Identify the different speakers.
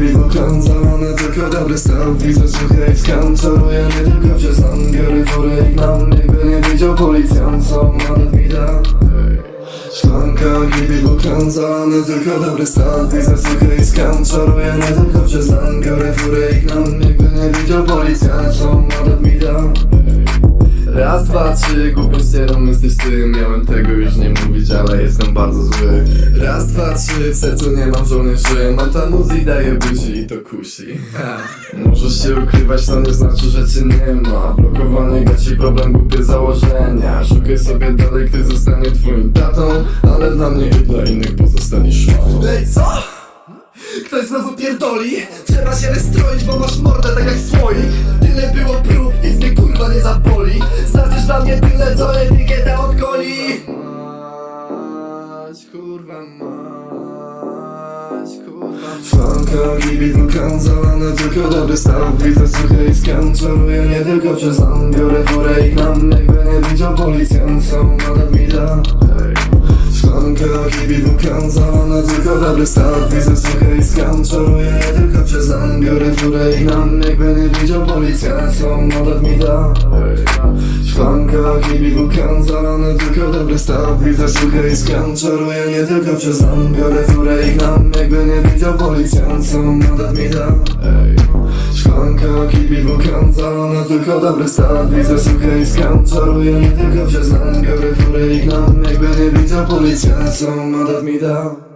Speaker 1: kipi wulkan Zalane tylko dobry stan Widzę suche i skan Czaruję nie tylko przez nam Biorę furę i gnam Jakby nie widział policjant Co nawet mi da Szklanka, kipi wulkan Zalane tylko dobry stan Widzę suche i skan Czaruję nie tylko przez nam Biorę furę i gnam Jakby nie widział policjant Co nawet mi da Raz, dwa, trzy, głupią ścierą jesteś ty Miałem tego już nie mówić, ale jestem bardzo zły. Raz, dwa, trzy, w sercu nie mam żołnierzy. Mam tam muzy daje buzi i to kusi. Możesz się ukrywać, to nie znaczy, że cię nie ma. Blokowanie gaci problem, głupie założenia. Szukaj sobie dalej, kto zostanie twoim tatą Ale dla mnie i dla innych pozostaniesz szmatą
Speaker 2: Ej, co? Ktoś znowu pierdoli? Trzeba się wystroić, bo masz mordę tak jak słoik tyle, co etykieta od
Speaker 1: Mać, kurwa mać, kurwa. Szklanka, kibi, wulkan, zalane tylko dobry stan. Widzę suche i skan, czaruję nie tylko przez nam Biorę furę i gnam, jakby nie widział policjant Co mandat mi da. Szklanka, kibi, wulkan, zalane tylko dobry stan. Widzę suche i skan, czaruję nie tylko przez nam Biorę furę i gnam, jakby nie widział policjant Co mandat mi da. Szklanka, kibi, wulkan, zalane tylko dobry stan Widzę suche i skan, czaruję nie tylko przez nam. Biorę furę i gnam, jakby nie widział policjant Co mandat mi da. Szklanka, kibi, wulkan, zalane tylko dobry stan Widzę suche i skan, czaruję nie tylko przez nam. Biorę furę i gnam, jakby nie widział policjant Co mandat mi da